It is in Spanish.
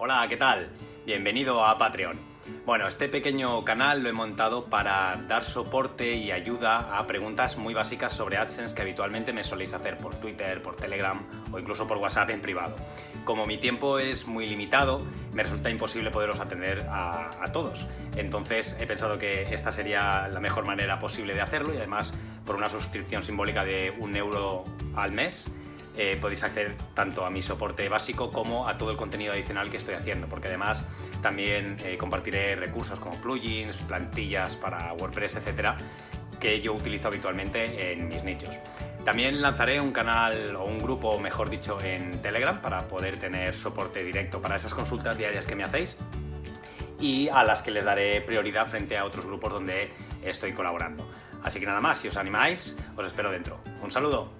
Hola, ¿qué tal? Bienvenido a Patreon. Bueno, este pequeño canal lo he montado para dar soporte y ayuda a preguntas muy básicas sobre AdSense que habitualmente me soléis hacer por Twitter, por Telegram o incluso por WhatsApp en privado. Como mi tiempo es muy limitado, me resulta imposible poderos atender a, a todos. Entonces he pensado que esta sería la mejor manera posible de hacerlo y además por una suscripción simbólica de un euro al mes eh, podéis acceder tanto a mi soporte básico como a todo el contenido adicional que estoy haciendo, porque además también eh, compartiré recursos como plugins, plantillas para WordPress, etcétera, que yo utilizo habitualmente en mis nichos. También lanzaré un canal o un grupo, mejor dicho, en Telegram para poder tener soporte directo para esas consultas diarias que me hacéis y a las que les daré prioridad frente a otros grupos donde estoy colaborando. Así que nada más, si os animáis, os espero dentro. Un saludo.